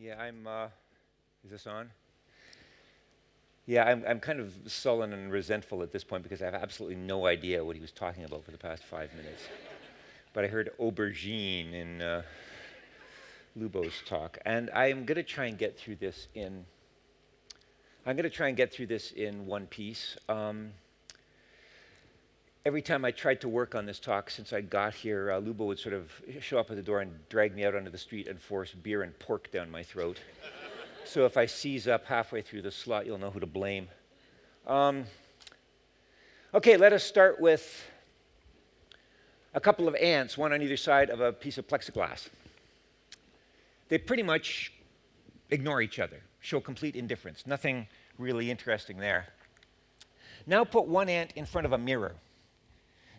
Yeah, I'm, uh, is this on? Yeah, I'm, I'm kind of sullen and resentful at this point because I have absolutely no idea what he was talking about for the past five minutes. but I heard aubergine in uh, Lubo's talk, and I'm going to try and get through this in. I'm going to try and get through this in one piece. Um, every time I tried to work on this talk since I got here, uh, Lubo would sort of show up at the door and drag me out onto the street and force beer and pork down my throat. so if I seize up halfway through the slot, you'll know who to blame. Um, okay, let us start with a couple of ants, one on either side of a piece of plexiglass. They pretty much ignore each other, show complete indifference. Nothing really interesting there. Now put one ant in front of a mirror.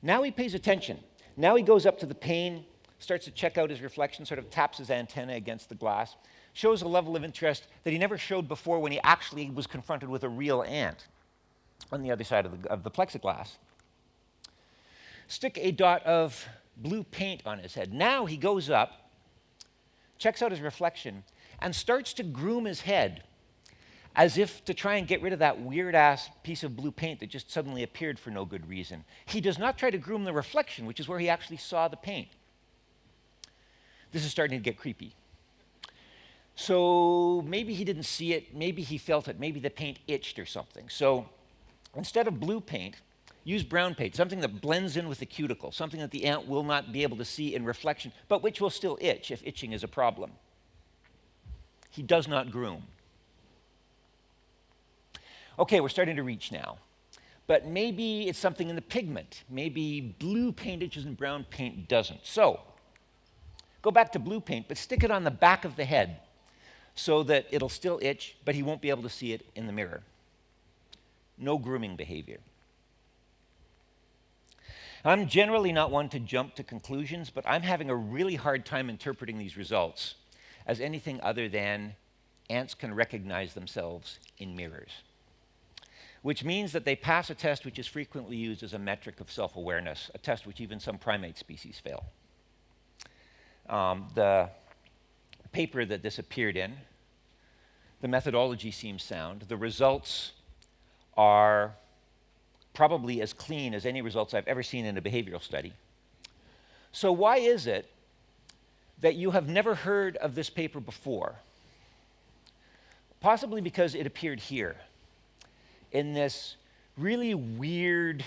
Now he pays attention. Now he goes up to the pane, starts to check out his reflection, sort of taps his antenna against the glass, shows a level of interest that he never showed before when he actually was confronted with a real ant on the other side of the, of the plexiglass. Stick a dot of blue paint on his head. Now he goes up, checks out his reflection, and starts to groom his head as if to try and get rid of that weird ass piece of blue paint that just suddenly appeared for no good reason. He does not try to groom the reflection, which is where he actually saw the paint. This is starting to get creepy. So maybe he didn't see it, maybe he felt it, maybe the paint itched or something. So instead of blue paint, use brown paint, something that blends in with the cuticle, something that the ant will not be able to see in reflection, but which will still itch if itching is a problem. He does not groom. Okay, we're starting to reach now. But maybe it's something in the pigment. Maybe blue paint itches and brown paint doesn't. So, go back to blue paint, but stick it on the back of the head so that it'll still itch, but he won't be able to see it in the mirror. No grooming behavior. I'm generally not one to jump to conclusions, but I'm having a really hard time interpreting these results as anything other than ants can recognize themselves in mirrors which means that they pass a test which is frequently used as a metric of self awareness, a test which even some primate species fail. Um, the paper that this appeared in, the methodology seems sound. The results are probably as clean as any results I've ever seen in a behavioral study. So, why is it that you have never heard of this paper before? Possibly because it appeared here in this really weird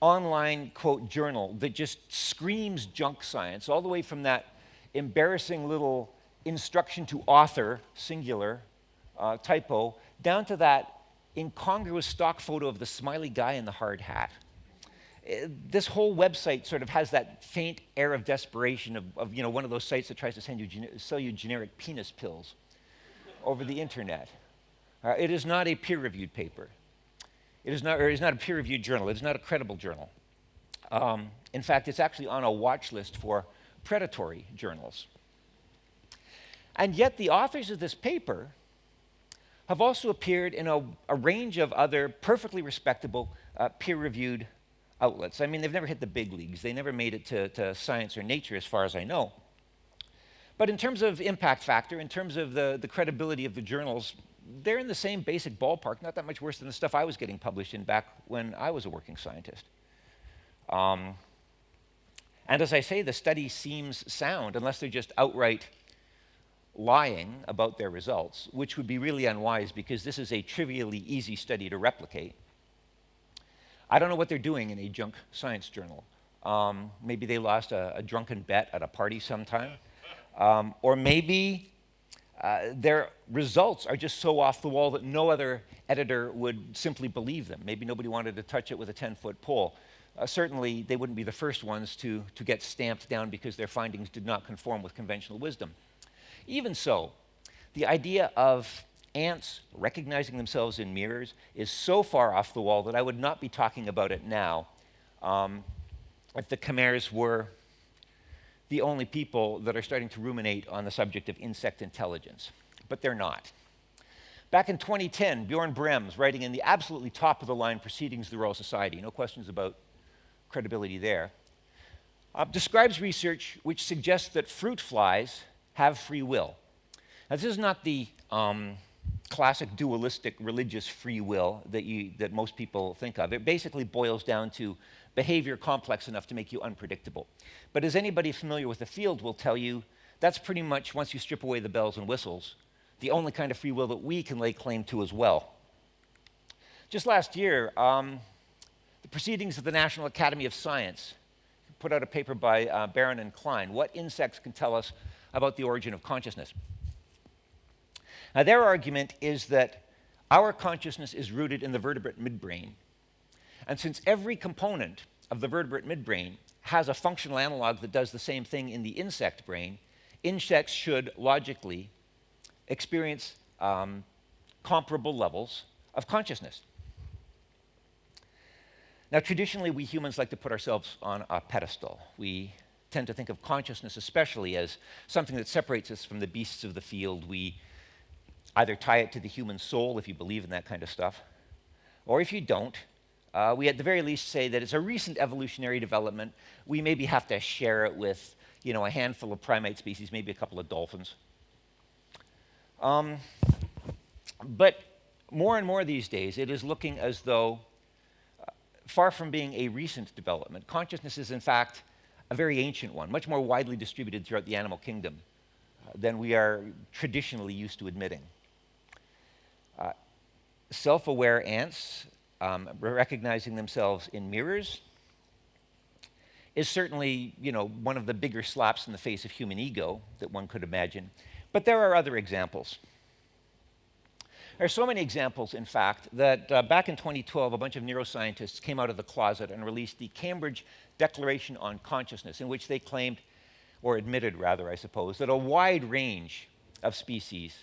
online quote journal that just screams junk science, all the way from that embarrassing little instruction to author, singular, uh, typo, down to that incongruous stock photo of the smiley guy in the hard hat. Uh, this whole website sort of has that faint air of desperation of, of you know, one of those sites that tries to send you sell you generic penis pills over the internet. Uh, it is not a peer-reviewed paper. It is not, it is not a peer-reviewed journal. It is not a credible journal. Um, in fact, it's actually on a watch list for predatory journals. And yet the authors of this paper have also appeared in a, a range of other perfectly respectable uh, peer-reviewed outlets. I mean, they've never hit the big leagues. They never made it to, to Science or Nature, as far as I know. But in terms of impact factor, in terms of the, the credibility of the journals, they're in the same basic ballpark, not that much worse than the stuff I was getting published in back when I was a working scientist. Um, and as I say, the study seems sound, unless they're just outright lying about their results, which would be really unwise because this is a trivially easy study to replicate. I don't know what they're doing in a junk science journal. Um, maybe they lost a, a, drunken bet at a party sometime. Um, or maybe uh, their results are just so off the wall that no other editor would simply believe them. Maybe nobody wanted to touch it with a 10 foot pole. Uh, certainly, they wouldn't be the first ones to, to get stamped down because their findings did not conform with conventional wisdom. Even so, the idea of ants recognizing themselves in mirrors is so far off the wall that I would not be talking about it now um, if the Cammaerts were the only people that are starting to ruminate on the subject of insect intelligence, but they're not. Back in 2010, Bjorn Brembs, writing in the absolutely top of the line Proceedings of the Royal Society, no questions about credibility there, uh, describes research which suggests that fruit flies have free will. Now, this is not the um, classic dualistic religious free will that, you, that most people think of. It basically boils down to behavior complex enough to make you unpredictable. But as anybody familiar with the field will tell you, that's pretty much, once you strip away the bells and whistles, the only kind of free will that we can lay claim to as well. Just last year, um, the Proceedings of the National Academy of Science put out a paper by uh, Barron and Klein, What Insects Can Tell Us About the Origin of Consciousness. Now, their argument is that our consciousness is rooted in the vertebrate midbrain. And since every component of the vertebrate midbrain has a functional analog that does the same thing in the insect brain, insects should logically experience um, comparable levels of consciousness. Now, traditionally, we humans like to put ourselves on a pedestal. We tend to think of consciousness, especially, as something that separates us from the beasts of the field. We either tie it to the human soul, if you believe in that kind of stuff, or if you don't, uh, we at the very least say that it's a recent evolutionary development. We maybe have to share it with you know, a handful of primate species, maybe a couple of dolphins. Um, but more and more these days, it is looking as though, uh, far from being a recent development, consciousness is in fact a very ancient one, much more widely distributed throughout the animal kingdom uh, than we are traditionally used to admitting. Uh, Self aware ants um, recognizing themselves in mirrors is certainly you know, one of the bigger slaps in the face of human ego that one could imagine. But there are other examples. There are so many examples, in fact, that uh, back in 2012, a bunch of neuroscientists came out of the closet and released the Cambridge Declaration on Consciousness, in which they claimed, or admitted rather, I suppose, that a wide range of species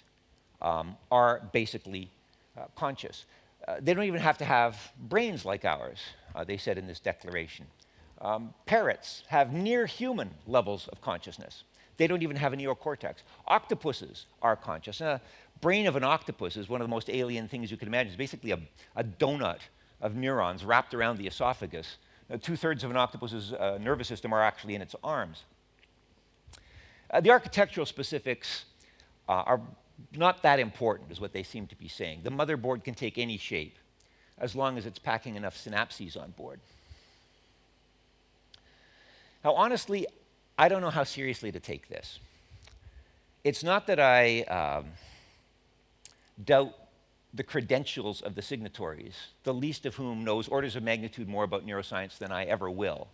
um, are basically uh, conscious. Uh, they don't even have to have brains like ours, uh, they said in this declaration. Um, parrots have near human levels of consciousness. They don't even have a neocortex. Octopuses are conscious. And a brain of an octopus is one of the most alien things you can imagine. It's basically a, a donut of neurons wrapped around the esophagus. Uh, Two thirds of an octopus's uh, nervous system are actually in its arms. Uh, the architectural specifics uh, are not that important, is what they seem to be saying. The motherboard can take any shape as long as it's packing enough synapses on board. Now, honestly, I don't know how seriously to take this. It's not that I um, doubt the credentials of the signatories, the least of whom knows orders of magnitude more about neuroscience than I ever will.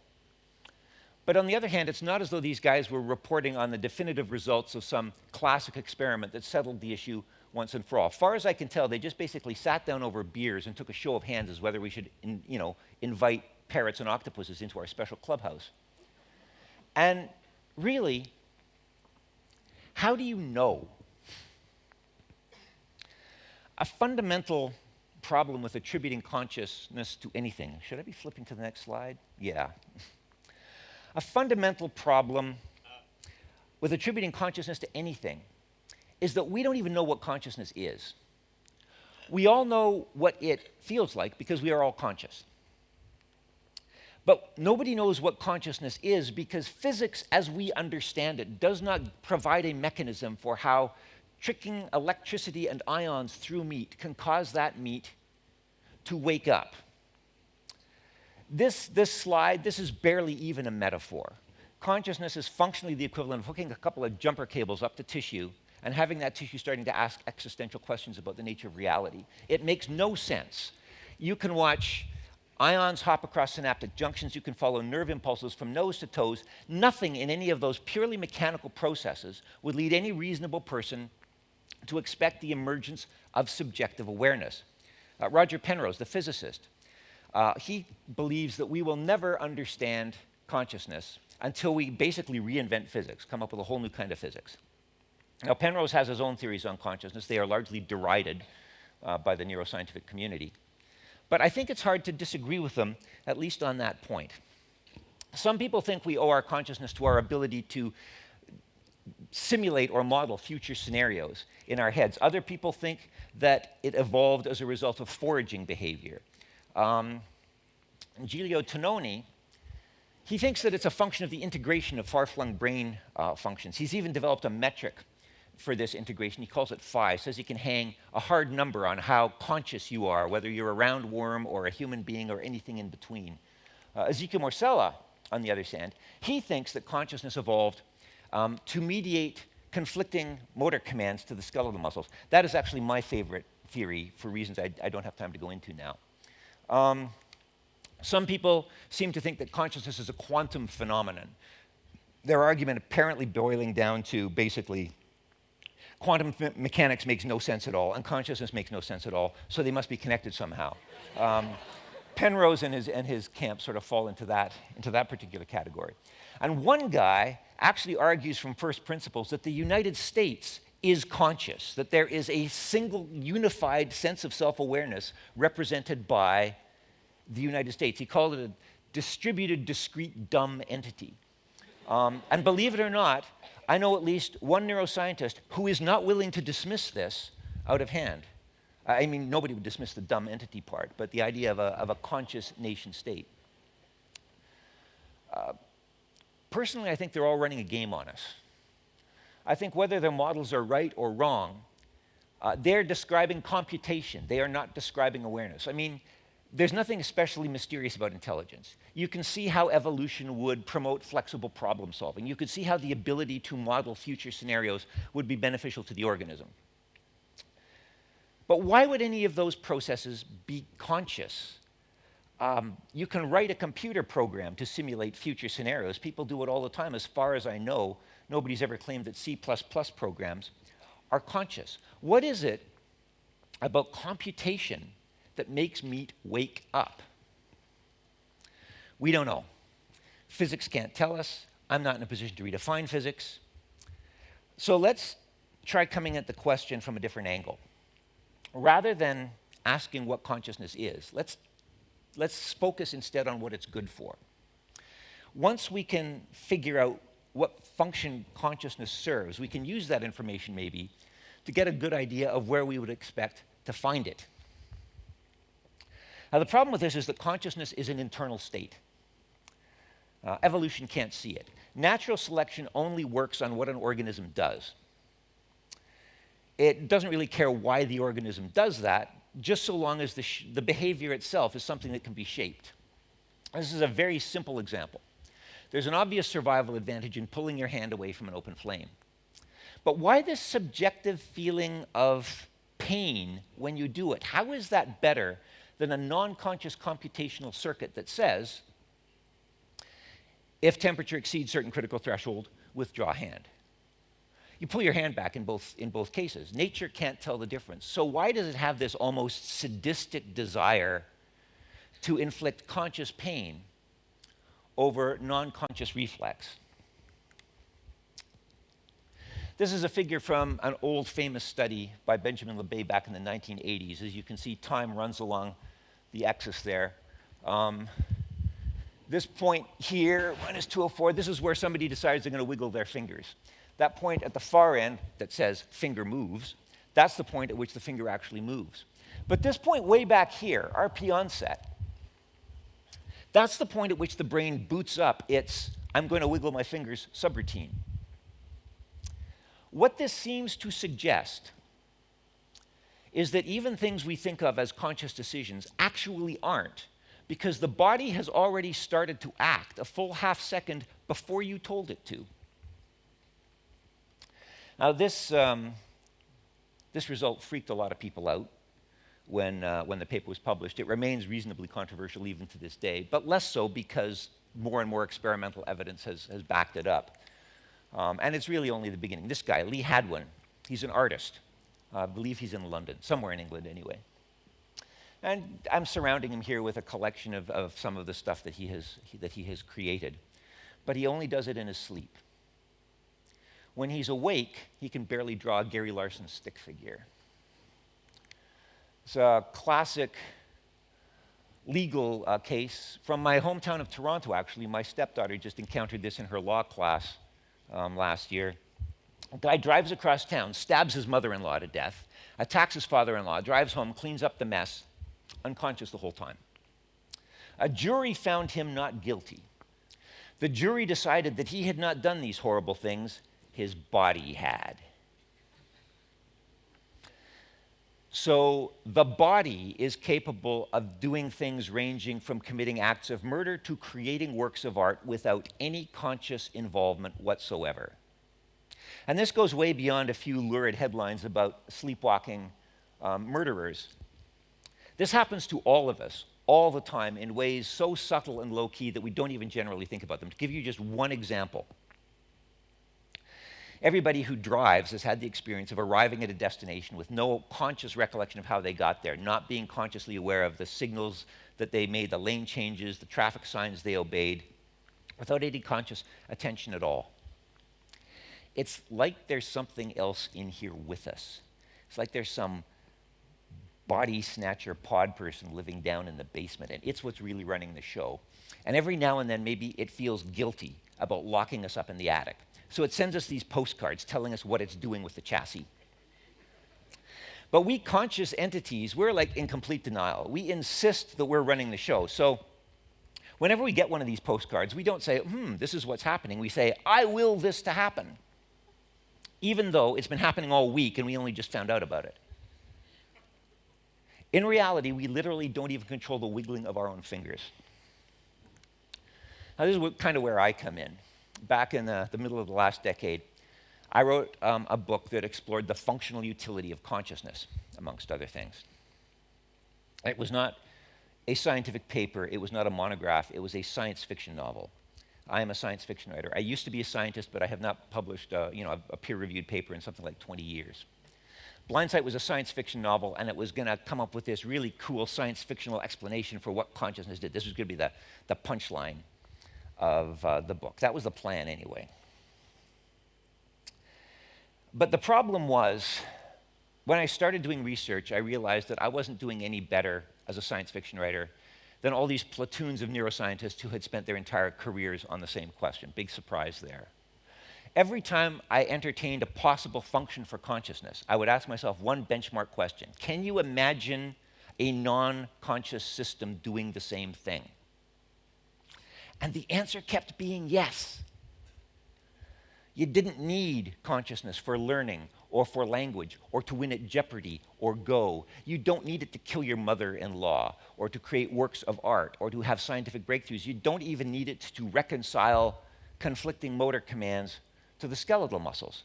But on the other hand, it's not as though these guys were reporting on the definitive results of some classic experiment that settled the issue once and for all. Far as I can tell, they just basically sat down over beers and took a show of hands as whether we should, in, you know, invite parrots and octopuses into our special clubhouse. And really, how do you know? A fundamental problem with attributing consciousness to anything. Should I be flipping to the next slide? Yeah. A fundamental problem with attributing consciousness to anything is that we don't even know what consciousness is. We all know what it feels like because we are all conscious. But nobody knows what consciousness is because physics, as we understand it, does not provide a mechanism for how tricking electricity and ions through meat can cause that meat to wake up. This, this slide, this is barely even a metaphor. Consciousness is functionally the equivalent of hooking a couple of jumper cables up to tissue and having that tissue starting to ask existential questions about the nature of reality. It makes no sense. You can watch ions hop across synaptic junctions, you can follow nerve impulses from nose to toes. Nothing in any of those purely mechanical processes would lead any reasonable person to expect the emergence of subjective awareness. Uh, Roger Penrose, the physicist, uh, he believes that we will never understand consciousness until we basically reinvent physics, come up with a whole new kind of physics. Now, Penrose has his own theories on consciousness. They are largely derided uh, by the neuroscientific community. But I think it's hard to disagree with them, at least on that point. Some people think we owe our consciousness to our ability to simulate or model future scenarios in our heads. Other people think that it evolved as a result of foraging behavior. Um, Giulio Tononi, he thinks that it's a function of the integration of far-flung brain uh, functions. He's even developed a metric for this integration. He calls it phi. Says he can hang a hard number on how conscious you are, whether you're a roundworm or a human being or anything in between. Uh, Ezekiel Morsella, on the other hand, he thinks that consciousness evolved um, to mediate conflicting motor commands to the skeletal muscles. That is actually my favorite theory for reasons I, I don't have time to go into now. Um, some people seem to think that consciousness is a quantum phenomenon. Their argument apparently boiling down to basically quantum mechanics makes no sense at all, and consciousness makes no sense at all, so they must be connected somehow. Um, Penrose and his, and his camp sort of fall into that, into that particular category. And one guy actually argues from first principles that the United States is conscious, that there is a single unified sense of self awareness represented by the United States. He called it a distributed, discrete, dumb entity. Um, and believe it or not, I know at least one neuroscientist who is not willing to dismiss this out of hand. I mean, nobody would dismiss the dumb entity part, but the idea of a, of a conscious nation state. Uh, personally, I think they're all running a game on us. I think whether their models are right or wrong, uh, they're describing computation. They are not describing awareness. I mean, there's nothing especially mysterious about intelligence. You can see how evolution would promote flexible problem solving. You could see how the ability to model future scenarios would be beneficial to the organism. But why would any of those processes be conscious? Um, you can write a computer program to simulate future scenarios. People do it all the time. As far as I know, nobody's ever claimed that C programs are conscious. What is it about computation that makes meat wake up? We don't know. Physics can't tell us. I'm not in a position to redefine physics. So let's try coming at the question from a different angle rather than asking what consciousness is, let's, let's focus instead on what it's good for. Once we can figure out what function consciousness serves, we can use that information maybe to get a good idea of where we would expect to find it. Now, the problem with this is that consciousness is an internal state. Uh, evolution can't see it. Natural selection only works on what an organism does. It doesn't really care why the organism does that, just so long as the, the behavior itself is something that can be shaped. This is a very simple example. There's an obvious survival advantage in pulling your hand away from an open flame. But why this subjective feeling of pain when you do it? How is that better than a non conscious computational circuit that says, if temperature exceeds certain critical threshold, withdraw hand? you pull your hand back in both, in both cases. Nature can't tell the difference. So, why does it have this almost sadistic desire to inflict conscious pain over non conscious reflex? This is a figure from an old famous study by Benjamin Libet back in the 1980s. As you can see, time runs along the axis there. Um, this point here, minus 204, this is where somebody decides they're going to wiggle their fingers. That point at the far end that says finger moves, that's the point at which the finger actually moves. But this point way back here, RP onset, that's the point at which the brain boots up its I'm going to wiggle my fingers subroutine. What this seems to suggest is that even things we think of as conscious decisions actually aren't, because the body has already started to act a full half second before you told it to. Now, this, um, this result freaked a lot of people out when, uh, when the paper was published. It remains reasonably controversial even to this day, but less so because more and more experimental evidence has, has backed it up. Um, and it's really only the beginning. This guy, Lee Hadwin, he's an artist. Uh, I believe he's in London, somewhere in England anyway. And I'm surrounding him here with a collection of, of some of the stuff that he, has, he, that he has created. But he only does it in his sleep. When he's awake, he can barely draw Gary Larson stick figure. It's a classic legal uh, case from my hometown of Toronto, actually. My stepdaughter just encountered this in her law class um, last year. A guy drives across town, stabs his mother in law to death, attacks his father in law, drives home, cleans up the mess, unconscious the whole time. A jury found him not guilty. The jury decided that he had not done these horrible things, his body had. So the body is capable of doing things ranging from committing acts of murder to creating works of art without any conscious involvement whatsoever. And this goes way beyond a few lurid headlines about sleepwalking um, murderers. This happens to all of us all the time in ways so subtle and low key that we don't even generally think about them. To give you just one example, everybody who drives has had the experience of arriving at a destination with no conscious recollection of how they got there, not being consciously aware of the signals that they made, the lane changes, the traffic signs they obeyed, without any conscious attention at all. It's like there's something else in here with us. It's like there's some body snatcher pod person living down in the basement, and it's what's really running the show. And every now and then, maybe it feels guilty about locking us up in the attic. So it sends us these postcards telling us what it's doing with the chassis. But we conscious entities, we're like in complete denial. We insist that we're running the show. So whenever we get one of these postcards, we don't say, hmm, this is what's happening. We say, I will this to happen, even though it's been happening all week and we only just found out about it. In reality, we literally don't even control the wiggling of our own fingers. Now, this is what, kind of where I come in. Back in the, the middle of the last decade, I wrote um, a book that explored the functional utility of consciousness, amongst other things. It was not a scientific paper, it was not a monograph, it was a science fiction novel. I am a science fiction writer. I used to be a scientist, but I have not published uh, you know, a, a peer-reviewed paper in something like 20 years. Blindsight was a science fiction novel, and it was going to come up with this really cool science fictional explanation for what consciousness did. This was going to be the, the punchline of uh, the book. That was the plan, anyway. But the problem was, when I started doing research, I realized that I wasn't doing any better as a science fiction writer than all these platoons of neuroscientists who had spent their entire careers on the same question. Big surprise there. Every time I entertained a possible function for consciousness, I would ask myself one benchmark question Can you imagine a non conscious system doing the same thing? And the answer kept being yes. You didn't need consciousness for learning or for language or to win at Jeopardy or Go. You don't need it to kill your mother in law or to create works of art or to have scientific breakthroughs. You don't even need it to reconcile conflicting motor commands to the skeletal muscles.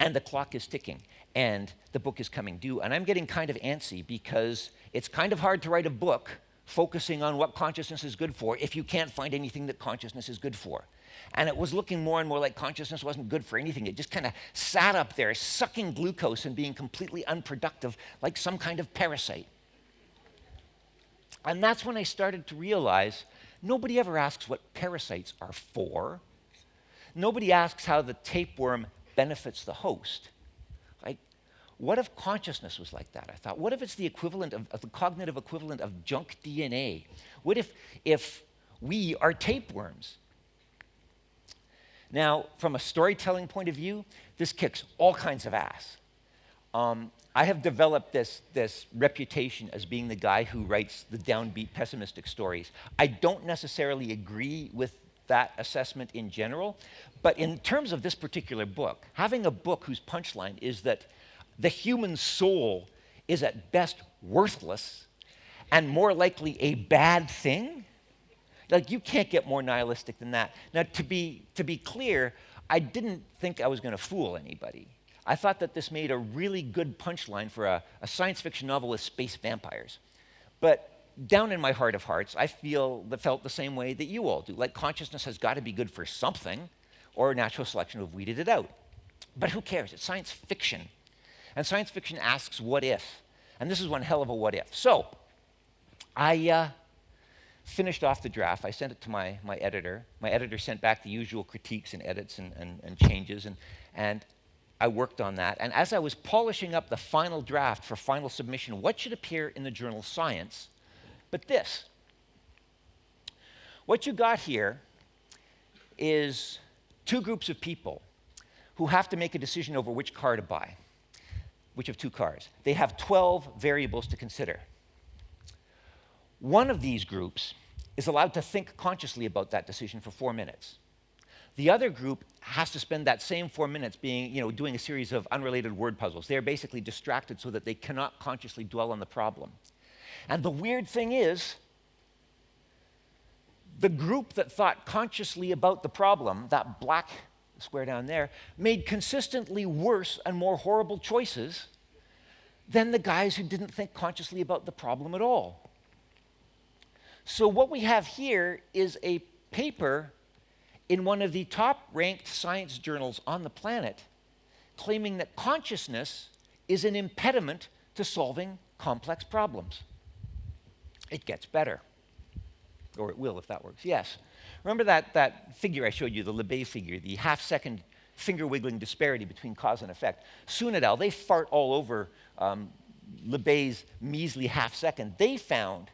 And the clock is ticking, and the book is coming due. And I'm getting kind of antsy because it's kind of hard to write a book focusing on what consciousness is good for if you can't find anything that consciousness is good for. And it was looking more and more like consciousness wasn't good for anything. It just kind of sat up there, sucking glucose and being completely unproductive, like some kind of parasite. And that's when I started to realize nobody ever asks what parasites are for. Nobody asks how the tapeworm benefits the host. What if consciousness was like that? I thought, what if it's the equivalent of, of the cognitive equivalent of junk DNA? What if, if we are tapeworms? Now, from a storytelling point of view, this kicks all kinds of ass. Um, I have developed this, this reputation as being the guy who writes the downbeat, pessimistic stories. I don't necessarily agree with that assessment in general. But in terms of this particular book, having a book whose punchline is that the human soul is at best worthless and more likely a bad thing, like you can't get more nihilistic than that. Now, to be, to be clear, I didn't think I was going to fool anybody. I thought that this made a really good punchline for a, a science fiction novel with space vampires. But down in my heart of hearts, I feel that felt the same way that you all do. Like consciousness has got to be good for something, or natural selection would have weeded it out. But who cares? It's science fiction. And science fiction asks, what if? And this is one hell of a what if. So, I uh, finished off the draft. I sent it to my, my editor. My editor sent back the usual critiques and edits and, and, and changes. And, and I worked on that. And as I was polishing up the final draft for final submission, what should appear in the journal Science? but this. What you got here is two groups of people who have to make a decision over which car to buy, which of two cars. They have 12 variables to consider. One of these groups is allowed to think consciously about that decision for four minutes. The other group has to spend that same four minutes being, you know, doing a series of unrelated word puzzles. They're basically distracted so that they cannot consciously dwell on the problem. And the weird thing is, the group that thought consciously about the problem, that black square down there, made consistently worse and more horrible choices than the guys who didn't think consciously about the problem at all. So, what we have here is a paper in one of the top ranked science journals on the planet claiming that consciousness is an impediment to solving complex problems. It gets better. Or it will if that works. Yes. Remember that, that figure I showed you, the Libet figure, the half second finger wiggling disparity between cause and effect? Soon et al., they fart all over um, measly half second. They found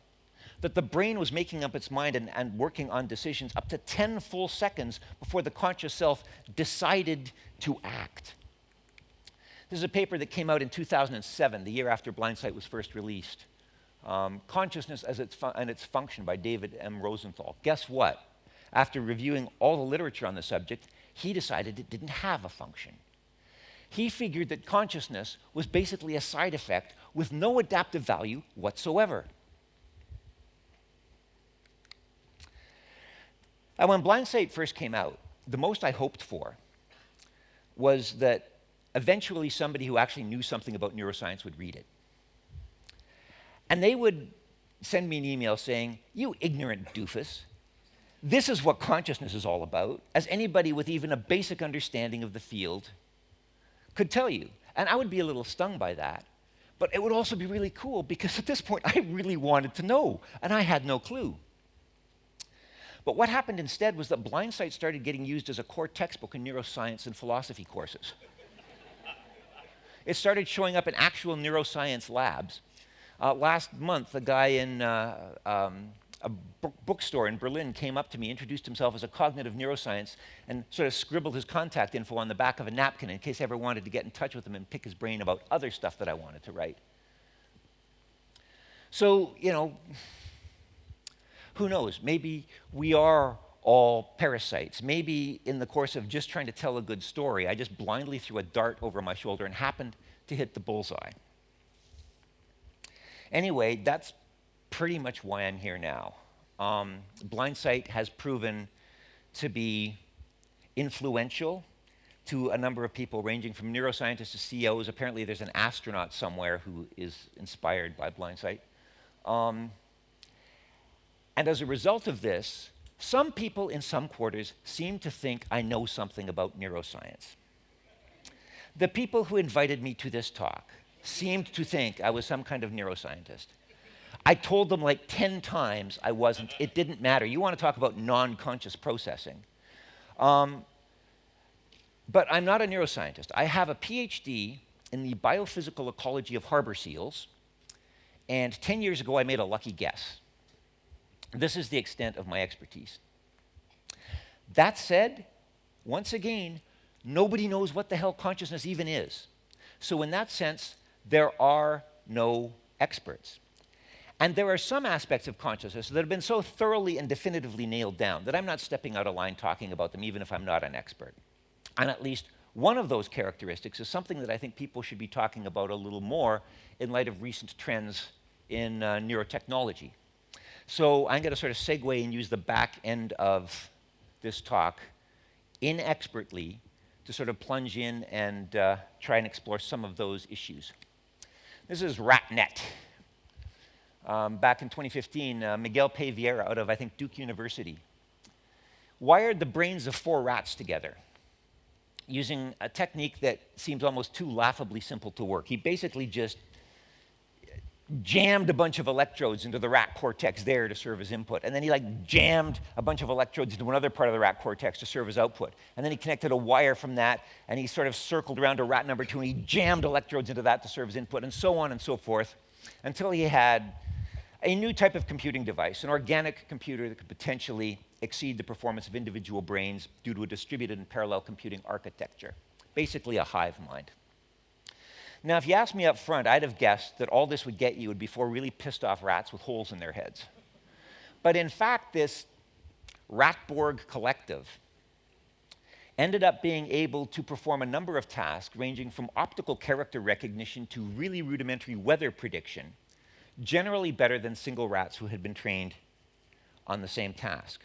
that the brain was making up its mind and, and, working on decisions up to 10 full seconds before the conscious self decided to act. This is a paper that came out in 2007, the year after Blindsight was first released. Um, Consciousness as its and its Function by David M. Rosenthal. Guess what? After reviewing all the literature on the subject, he decided it didn't have a function. He figured that consciousness was basically a side effect with no adaptive value whatsoever. And when Blind Blindsight first came out, the most I hoped for was that eventually somebody who actually knew something about neuroscience would read it. And they would send me an email saying, You ignorant doofus, this is what consciousness is all about, as anybody with even a basic understanding of the field could tell you. And I would be a little stung by that. But it would also be really cool because at this point I really wanted to know, and I had no clue. But what happened instead was that Blindsight started getting used as a core textbook in neuroscience and philosophy courses. it started showing up in actual neuroscience labs. Uh, last month, a guy in uh, um, a bookstore in Berlin came up to me, introduced himself as a cognitive neuroscience, and sort of scribbled his contact info on the back of a napkin in case I ever wanted to get in touch with him and pick his brain about other stuff that I wanted to write. So, you know, who knows? Maybe we are all parasites. Maybe in the course of just trying to tell a good story, I just blindly threw a dart over my shoulder and happened to hit the bullseye. Anyway, that's pretty much why I'm here now. Um, Blindsight has proven to be influential to a number of people, ranging from neuroscientists to CEOs. Apparently, there's an astronaut somewhere who is inspired by Blindsight. Um, and as a result of this, some people in some quarters seem to think I know something about neuroscience. The people who invited me to this talk seemed to think I was some kind of neuroscientist. I told them like 10 times I wasn't. It didn't matter. You want to talk about non conscious processing. Um, but I'm not a neuroscientist. I have a PhD in the biophysical ecology of harbor seals. And 10 years ago, I made a lucky guess. This is the extent of my expertise. That said, once again, nobody knows what the hell consciousness even is. So, in that sense, there are no experts. And there are some aspects of consciousness that have been so thoroughly and definitively nailed down that I'm not stepping out of line talking about them, even if I'm not an expert. And at least one of those characteristics is something that I think people should be talking about a little more in light of recent trends in uh, neurotechnology. So I'm going to sort of segue and use the back end of this talk inexpertly to sort of plunge in and uh, try and explore some of those issues. This is RatNet. Um, back in 2015, uh, Miguel Pais-Vieira out of, I think, Duke University wired the brains of four rats together using a technique that seems almost too laughably simple to work. He basically just jammed a bunch of electrodes into the rat cortex there to serve as input. And then he like jammed a bunch of electrodes into another part of the rat cortex to serve as output. And then he connected a wire from that and he sort of circled around to rat number two and he jammed electrodes into that to serve as input and so on and so forth until he had a new type of computing device, an organic computer that could potentially exceed the performance of individual brains due to a distributed and parallel computing architecture. Basically a hive mind. Now, if you asked me up front, I'd have guessed that all this would get you would be four really pissed off rats with holes in their heads. But in fact, this Ratborg collective ended up being able to perform a number of tasks ranging from optical character recognition to really rudimentary weather prediction, generally better than single rats who had been trained on the same task.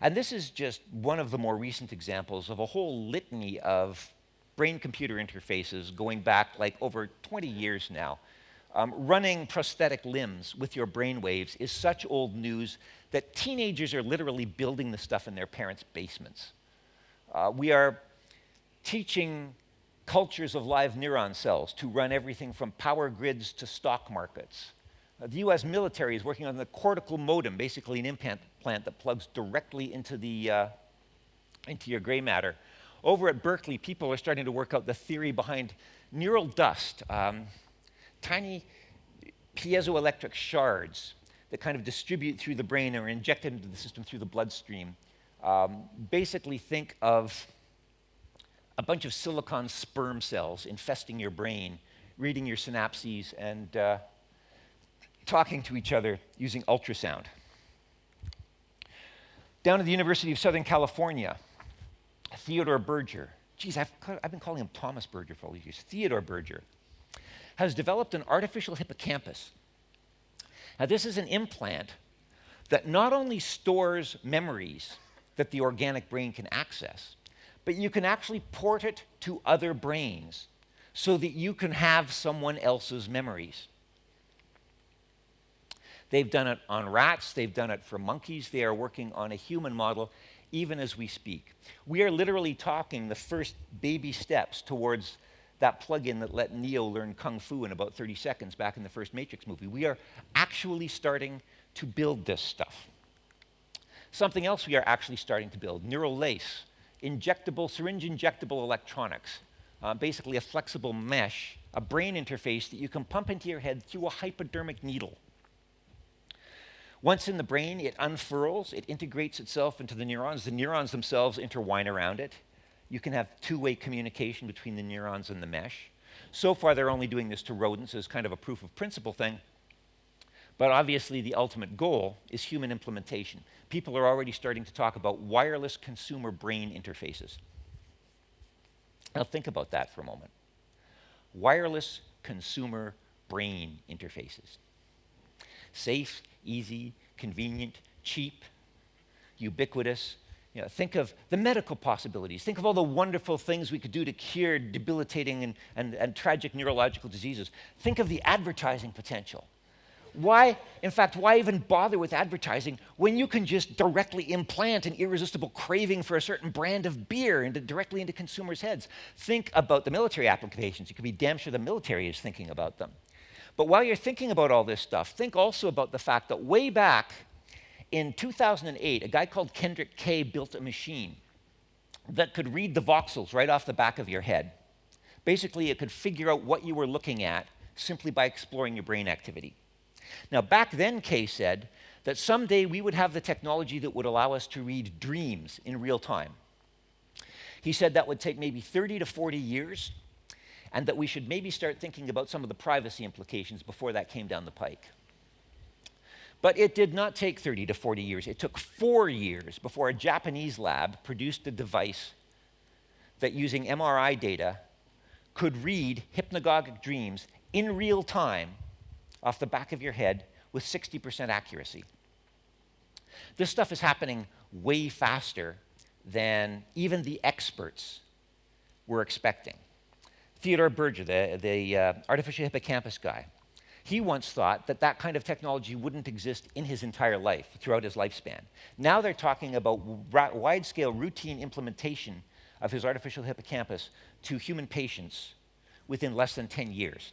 And this is just one of the more recent examples of a whole litany of brain-computer interfaces going back like over 20 years now. Um, running prosthetic limbs with your brain waves is such old news that teenagers are literally building the stuff in their parents' basements. Uh, we are teaching cultures of live neuron cells to run everything from power grids to stock markets. Uh, the US military is working on the cortical modem, basically an implant plant that plugs directly into, the, uh, into your gray matter. Over at Berkeley, people are starting to work out the theory behind neural dust, um, tiny piezoelectric shards that kind of distribute through the brain or injected into the system through the bloodstream. Um, basically, think of a bunch of silicon sperm cells infesting your brain, reading your synapses, and uh, talking to each other using ultrasound. Down at the University of Southern California, Theodore Berger, geez, I've, I've been calling him Thomas Berger for all these years, Theodore Berger, has developed an artificial hippocampus. Now, this is an implant that not only stores memories that the organic brain can access, but you can actually port it to other brains so that you can have someone else's memories. They've done it on rats, they've done it for monkeys, they are working on a human model even as we speak. We are literally talking the first baby steps towards that plug-in that let Neo learn Kung Fu in about 30 seconds back in the first Matrix movie. We are actually starting to build this stuff. Something else we are actually starting to build, neural lace, injectable, syringe injectable electronics, uh, basically a flexible mesh, a brain interface that you can pump into your head through a hypodermic needle. Once in the brain, it unfurls, it integrates itself into the neurons. The neurons themselves intertwine around it. You can have two-way communication between the neurons and the mesh. So far, they're only doing this to rodents as kind of a proof of principle thing. But obviously, the ultimate goal is human implementation. People are already starting to talk about wireless consumer brain interfaces. Now, think about that for a moment. Wireless consumer brain interfaces. Safe, easy, convenient, cheap, ubiquitous. You know, think of the medical possibilities. Think of all the wonderful things we could do to cure debilitating and, and, and tragic neurological diseases. Think of the advertising potential. Why, in fact, why even bother with advertising when you can just directly implant an irresistible craving for a certain brand of beer into, directly into consumers' heads? Think about the military applications. You can be damn sure the military is thinking about them. But while you're thinking about all this stuff, think also about the fact that way back in 2008, a guy called Kendrick Kay built a machine that could read the voxels right off the back of your head. Basically, it could figure out what you were looking at simply by exploring your brain activity. Now, back then, Kay said that someday we would have the technology that would allow us to read dreams in real time. He said that would take maybe 30 to 40 years, and that we should maybe start thinking about some of the privacy implications before that came down the pike. But it did not take 30 to 40 years. It took four years before a Japanese lab produced a device that, using MRI data, could read hypnagogic dreams in real time off the back of your head with 60% accuracy. This stuff is happening way faster than even the experts were expecting. Theodore Berger, the, the uh, artificial hippocampus guy, he once thought that that kind of technology wouldn't exist in his entire life, throughout his lifespan. Now they're talking about wide-scale routine implementation of his artificial hippocampus to human patients within less than 10 years.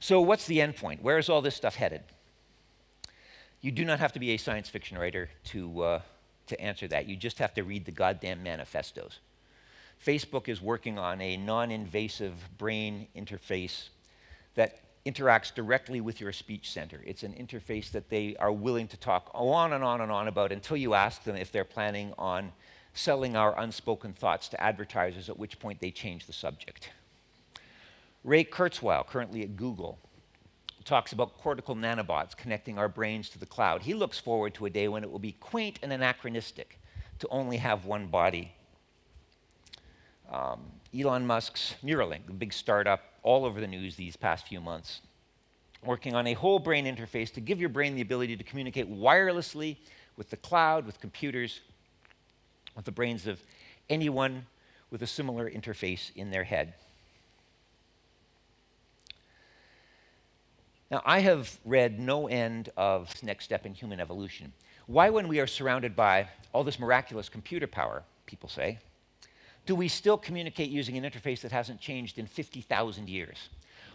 So what's the end point? Where is all this stuff headed? You do not have to be a science fiction writer to, uh, to answer that. You just have to read the goddamn manifestos. Facebook is working on a non-invasive brain interface that interacts directly with your speech center. It's an interface that they are willing to talk on and on and on about until you ask them if they're planning on selling our unspoken thoughts to advertisers, at which point they change the subject. Ray Kurzweil, currently at Google, talks about cortical nanobots connecting our brains to the cloud. He looks forward to a day when it will be quaint and anachronistic to only have one body. Um, Elon Musk's Neuralink, the big startup, all over the news these past few months, working on a whole brain interface to give your brain the ability to communicate wirelessly with the cloud, with computers, with the brains of anyone with a similar interface in their head. Now, I have read no end of Next Step in Human Evolution. Why, when we are surrounded by all this miraculous computer power, people say, do we still communicate using an interface that hasn't changed in 50,000 years?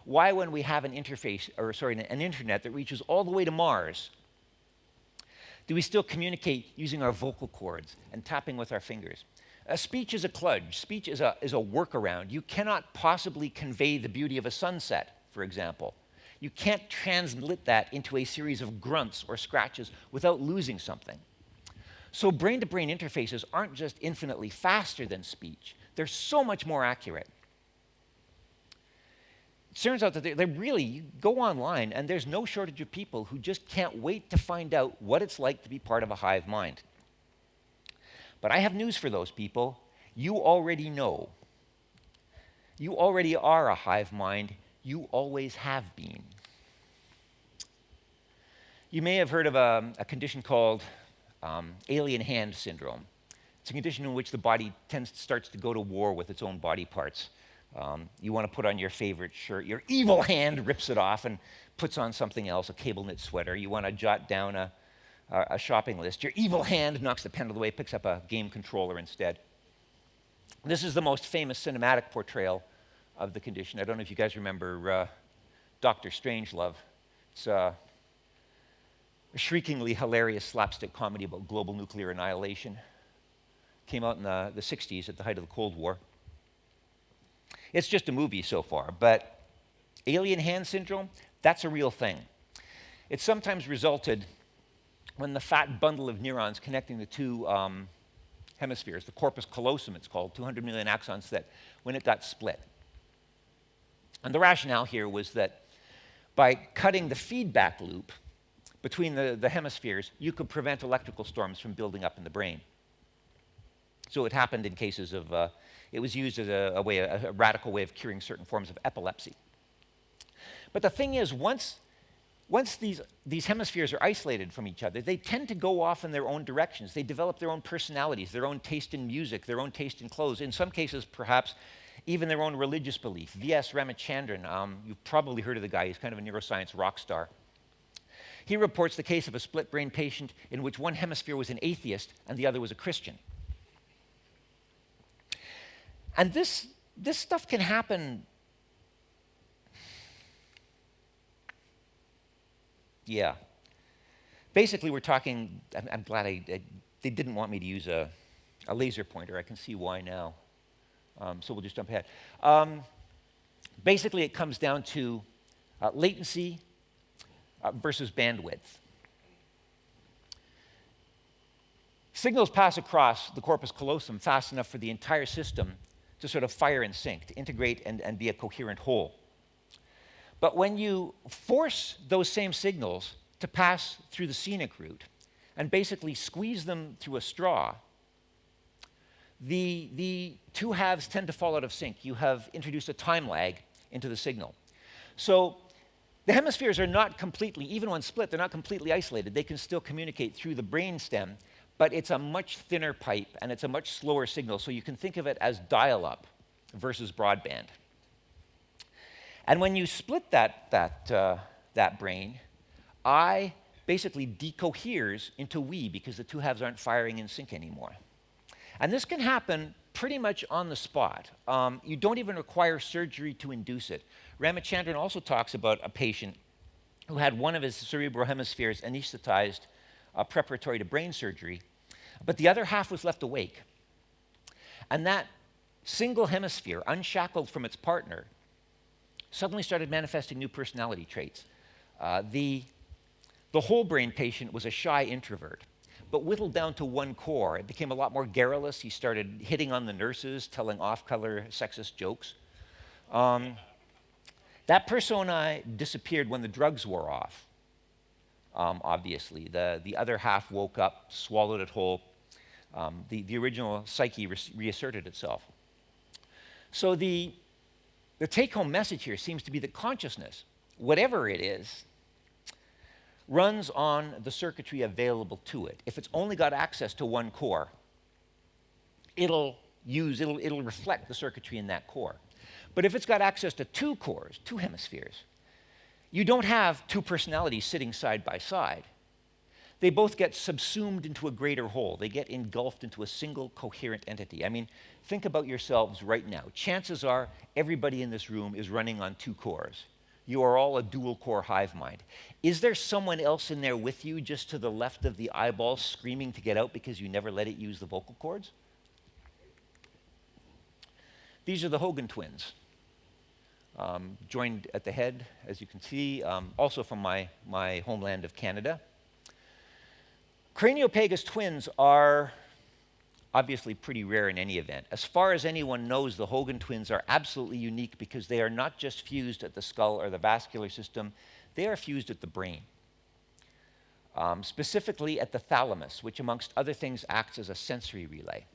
Why, when we have an interface, or sorry, an internet that reaches all the way to Mars, do we still communicate using our vocal cords and tapping with our fingers? A speech is a kludge. Speech is a, is a workaround. You cannot possibly convey the beauty of a sunset, for example. You can't transmit that into a series of grunts or scratches without losing something. So brain to brain interfaces aren't just infinitely faster than speech, they're so much more accurate. It turns out that they, really, you go online and there's no shortage of people who just can't wait to find out what it's like to be part of a hive mind. But I have news for those people. You already know. You already are a hive mind. You always have been. You may have heard of a, a condition called um, alien hand syndrome. It's a condition in which the body tends starts to go to war with its own body parts. Um, you want to put on your favorite shirt. Your evil hand rips it off and puts on something else, a cable knit sweater. You want to jot down a, a shopping list. Your evil hand knocks the pen of the way, picks up a game controller instead. This is the most famous cinematic portrayal of the condition. I don't know if you guys remember uh, Doctor Strangelove. It's uh, a shriekingly hilarious slapstick comedy about global nuclear annihilation. Came out in the, the 60s at the height of the Cold War. It's just a movie so far, but alien hand syndrome, that's a real thing. It sometimes resulted when the fat bundle of neurons connecting the two um, hemispheres, the corpus callosum it's called, 200 million axons, that when it got split. And the rationale here was that by cutting the feedback loop between the, the hemispheres, you could prevent electrical storms from building up in the brain. So it happened in cases of, uh, it was used as a, a way, a, a radical way of curing certain forms of epilepsy. But the thing is, once, once these, these hemispheres are isolated from each other, they tend to go off in their own directions. They develop their own personalities, their own taste in music, their own taste in clothes. In some cases, perhaps, even their own religious belief. V.S. Ramachandran, um, you've probably heard of the guy, he's kind of a neuroscience rock star. He reports the case of a split brain patient in which one hemisphere was an atheist and the other was a Christian. And this, this stuff can happen. Yeah. Basically, we're talking, I'm, I'm glad I, I, they didn't want me to use a, a laser pointer. I can see why now. Um, so we'll just jump ahead. Um, basically, it comes down to uh, latency uh, versus bandwidth. Signals pass across the corpus callosum fast enough for the entire system to sort of fire in sync, to integrate and, and be a coherent whole. But when you force those same signals to pass through the scenic route and basically squeeze them through a straw, the, the two halves tend to fall out of sync. You have introduced a time lag into the signal. So the hemispheres are not completely, even when split, they're not completely isolated. They can still communicate through the brain stem, but it's a much thinner pipe and it's a much slower signal. So you can think of it as dial up versus broadband. And when you split that, that, uh, that brain, I basically decoheres into we because the two halves aren't firing in sync anymore. And this can happen pretty much on the spot. Um, you don't even require surgery to induce it. Ramachandran also talks about a patient who had one of his cerebral hemispheres anesthetized uh, preparatory to brain surgery, but the other half was left awake. And that single hemisphere, unshackled from its partner, suddenly started manifesting new personality traits. Uh, the, the whole brain patient was a shy introvert but whittled down to one core. It became a lot more garrulous. He started hitting on the nurses, telling off color sexist jokes. Um, that persona disappeared when the drugs wore off, um, obviously. The, the other half woke up, swallowed it whole, Um, the, the original psyche re- reasserted itself. So the, the take home message here seems to be that consciousness, whatever it is, runs on the circuitry available to it. If it's only got access to one core, it'll use, it'll, it'll reflect the circuitry in that core. But if it's got access to two cores, two hemispheres, you don't have two personalities sitting side by side. They both get subsumed into a greater whole. They get engulfed into a single coherent entity. I mean, think about yourselves right now. Chances are everybody in this room is running on two cores. You are all a dual core hive mind. Is there someone else in there with you just to the left of the eyeball screaming to get out because you never let it use the vocal cords? These are the Hogan twins. Um, joined at the head, as you can see, um, also from my, my homeland of Canada. Craniopagus twins are obviously pretty rare in any event. As far as anyone knows, the Hogan twins are absolutely unique because they are not just fused at the skull or the vascular system, they are fused at the brain. Um, specifically at the thalamus, which, amongst other things, acts as a sensory relay.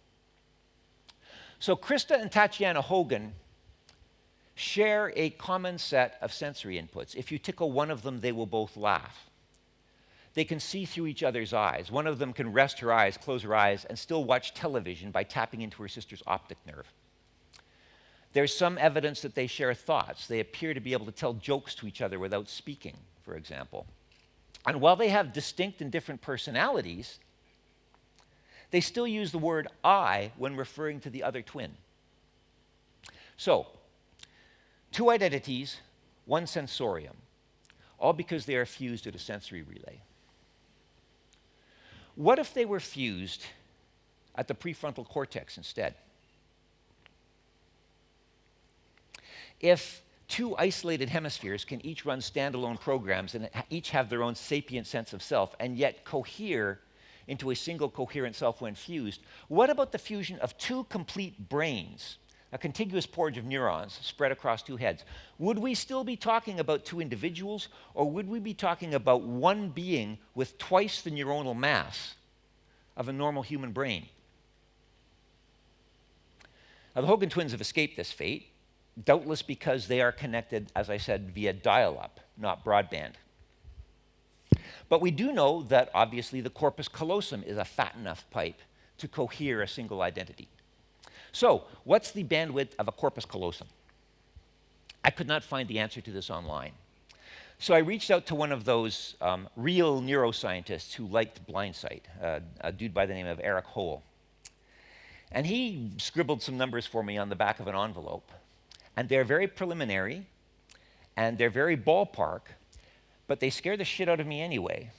So, Krista and Tatiana Hogan share a common set of sensory inputs. If you tickle one of them, they will both laugh. They can see through each other's eyes. One of them can rest her eyes, close her eyes, and still watch television by tapping into her sister's optic nerve. There's some evidence that they share thoughts. They appear to be able to tell jokes to each other without speaking, for example. And while they have distinct and different personalities, they still use the word I when referring to the other twin. So, two identities, one sensorium, all because they are fused at a sensory relay. What if they were fused at the prefrontal cortex instead? If two isolated hemispheres can each run standalone programs and each have their own sapient sense of self and yet cohere into a single coherent self when fused, what about the fusion of two complete brains, a contiguous porridge of neurons spread across two heads? Would we still be talking about two individuals, or would we be talking about one being with twice the neuronal mass of a normal human brain. Now, the Hogan twins have escaped this fate, doubtless because they are connected, as I said, via dial up, not broadband. But we do know that obviously the corpus callosum is a fat enough pipe to cohere a single identity. So, what's the bandwidth of a corpus callosum? I could not find the answer to this online. So I reached out to one of those um, real neuroscientists who liked blindsight, uh, a dude by the name of Erik Hoel. And he scribbled some numbers for me on the back of an envelope. And they're very preliminary, and they're very ballpark, but they scare the shit out of me anyway.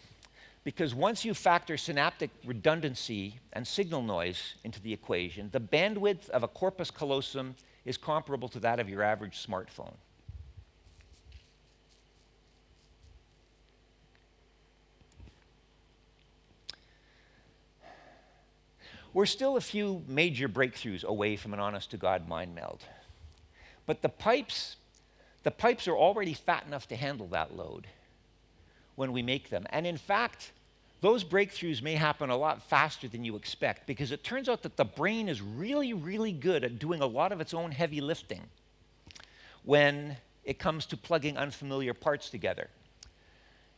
Because once you factor synaptic redundancy and signal noise into the equation, the bandwidth of a corpus callosum is comparable to that of your average smartphone. We're still a few major breakthroughs away from an honest to God mind meld. But the pipes, the pipes are already fat enough to handle that load when we make them. And in fact, those breakthroughs may happen a lot faster than you expect because it turns out that the brain is really, really good at doing a lot of its own heavy lifting when it comes to plugging unfamiliar parts together.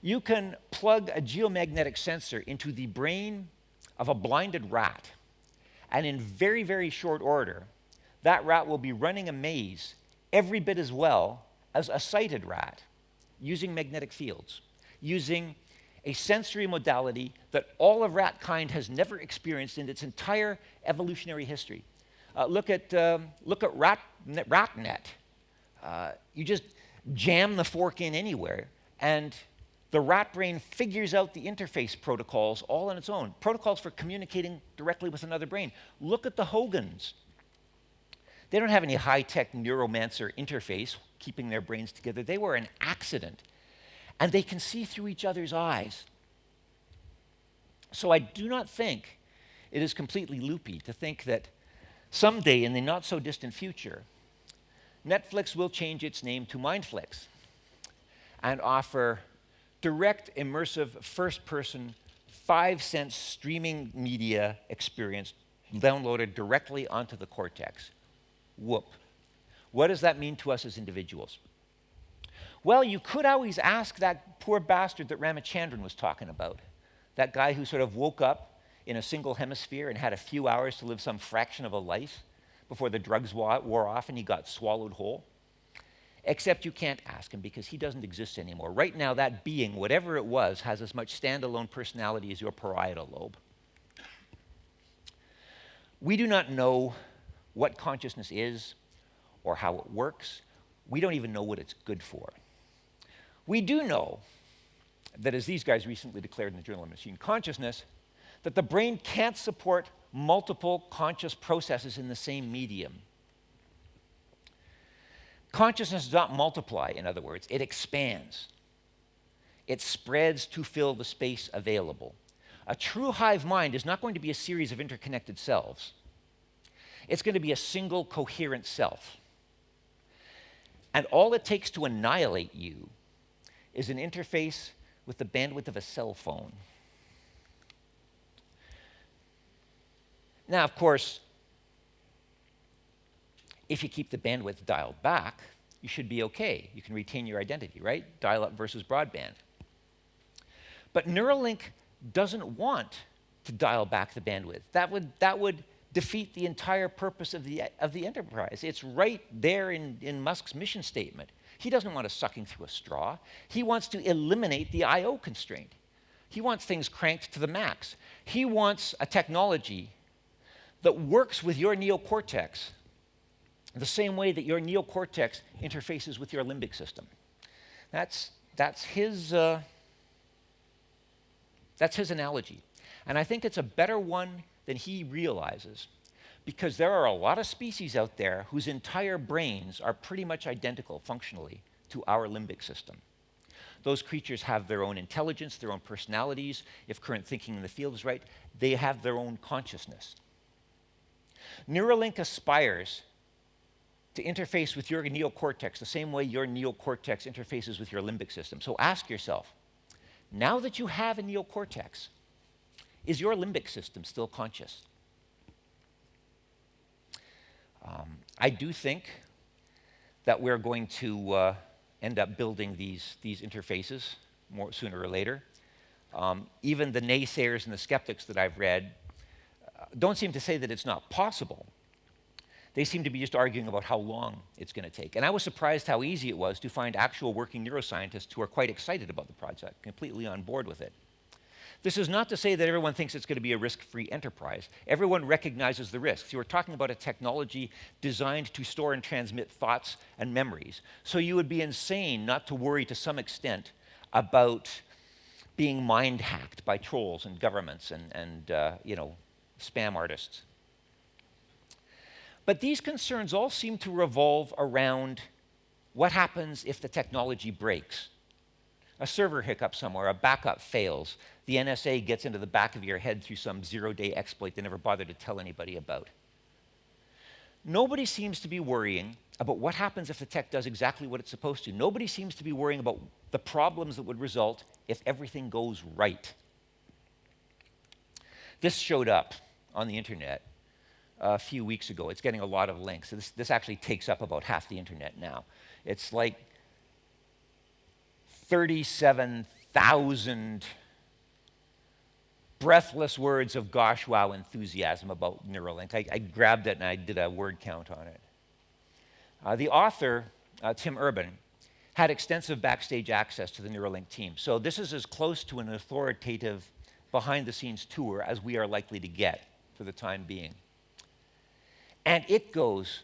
You can plug a geomagnetic sensor into the brain of a blinded rat and in very, very short order, that rat will be running a maze every bit as well as a sighted rat using magnetic fields, using a sensory modality that all of rat kind has never experienced in its entire evolutionary history. Uh, look at, um, look at rat, RatNet. Uh, you just jam the fork in anywhere, and the rat brain figures out the interface protocols all on its own, protocols for communicating directly with another brain. Look at the Hogans. They don't have any high tech neuromancer interface keeping their brains together. They were an accident. And they can see through each other's eyes. So I do not think it is completely loopy to think that someday in the not so distant future, Netflix will change its name to Mindflix and offer direct, immersive, first person five cent streaming media experience downloaded directly onto the cortex. Whoop. What does that mean to us as individuals? Well, you could always ask that poor bastard that Ramachandran was talking about, that guy who sort of woke up in a single hemisphere and had a few hours to live some fraction of a life before the drugs wore off and he got swallowed whole. Except you can't ask him because he doesn't exist anymore. Right now, that being, whatever it was, has as much standalone personality as your parietal lobe. We do not know what consciousness is or how it works. We don't even know what it's good for. We do know that, as these guys recently declared in the Journal of Machine Consciousness, that the brain can't support multiple conscious processes in the same medium. Consciousness does not multiply, in other words, it expands. It spreads to fill the space available. A true hive mind is not going to be a series of interconnected selves. It's going to be a single coherent self. And all it takes to annihilate you is an interface with the bandwidth of a cell phone. Now, of course, if you keep the bandwidth dialed back, you should be okay. You can retain your identity, right? Dial up versus broadband. But Neuralink doesn't want to dial back the bandwidth. That would, that would defeat the entire purpose of the, of the enterprise. It's right there in, in Musk's mission statement. He doesn't want us sucking through a straw. He wants to eliminate the I.O. constraint. He wants things cranked to the max. He wants a technology that works with your neocortex the same way that your neocortex interfaces with your limbic system. That's, that's, his, uh, that's his analogy. And I think it's a better one than he realizes because there are a lot of species out there whose entire brains are pretty much identical functionally to our limbic system. Those creatures have their own intelligence, their own personalities. If current thinking in the field is right, they have their own consciousness. Neuralink aspires to interface with your neocortex the same way your neocortex interfaces with your limbic system. So ask yourself, now that you have a neocortex, is your limbic system still conscious? Um, I do think that we're going to uh, end up building these, these interfaces more, sooner or later. Um, even the naysayers and the skeptics that I've read don't seem to say that it's not possible. They seem to be just arguing about how long it's going to take. And I was surprised how easy it was to find actual working neuroscientists who are quite excited about the project, completely on board with it. This is not to say that everyone thinks it's going to be a risk free enterprise. Everyone recognizes the risks. You are talking about a technology designed to store and transmit thoughts and memories. So you would be insane not to worry to some extent about being mind hacked by trolls and governments and, and uh, you know, spam artists. But these concerns all seem to revolve around what happens if the technology breaks. A server hiccup somewhere, a backup fails, the NSA gets into the back of your head through some zero day exploit they never bothered to tell anybody about. Nobody seems to be worrying about what happens if the tech does exactly what it's supposed to. Nobody seems to be worrying about the problems that would result if everything goes right. This showed up on the internet a few weeks ago. It's getting a lot of links. This, this actually takes up about half the internet now. It's like 37,000 breathless words of gosh wow enthusiasm about Neuralink. I, I, grabbed it and I did a word count on it. Uh, the author, uh, Tim Urban, had extensive backstage access to the Neuralink team. So this is as close to an authoritative behind the scenes tour as we are likely to get for the time being. And it goes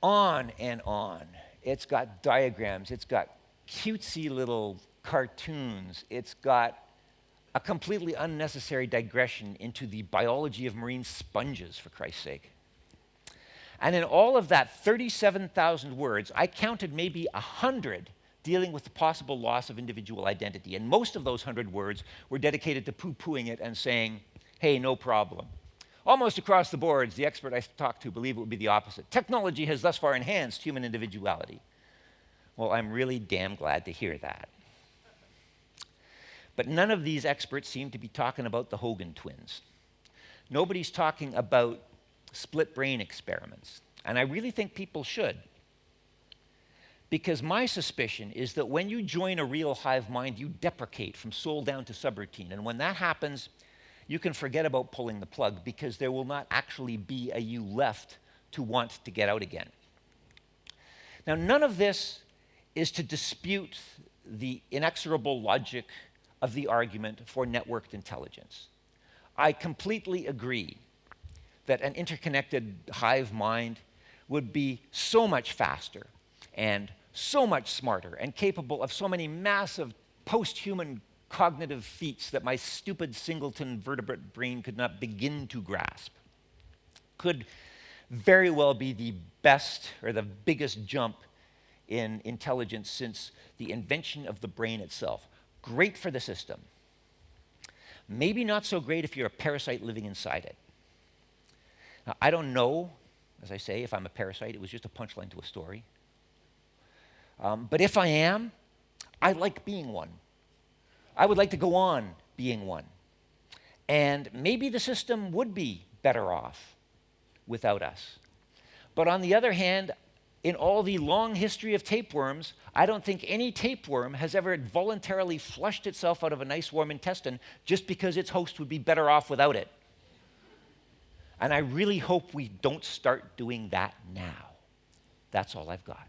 on and on. It's got diagrams, it's got cutesy little cartoons, it's got a completely unnecessary digression into the biology of marine sponges, for Christ's sake. And in all of that 37,000 words, I counted maybe 100 dealing with the possible loss of individual identity. And most of those 100 words were dedicated to poo pooing it and saying, hey, no problem. Almost across the boards, the expert I talked to believed it would be the opposite. Technology has thus far enhanced human individuality. Well, I'm really damn glad to hear that. But none of these experts seem to be talking about the Hogan twins. Nobody's talking about split brain experiments. And I really think people should. Because my suspicion is that when you join a real hive mind, you deprecate from soul down to subroutine. And when that happens, you can forget about pulling the plug because there will not actually be a you left to want to get out again. Now, none of this is to dispute the inexorable logic of the argument for networked intelligence. I completely agree that an interconnected hive mind would be so much faster and so much smarter and capable of so many massive post human cognitive feats that my stupid singleton vertebrate brain could not begin to grasp. Could very well be the best or the biggest jump in intelligence since the invention of the brain itself. Great for the system. Maybe not so great if you're a parasite living inside it. Now, I don't know, as I say, if I'm a parasite. It was just a punchline to a story. Um, but if I am, I like being one. I would like to go on being one. And maybe the system would be better off without us. But on the other hand, in all the long history of tapeworms, I don't think any tapeworm has ever voluntarily flushed itself out of a nice warm intestine just because its host would be better off without it. And I really hope we don't start doing that now. That's all I've got.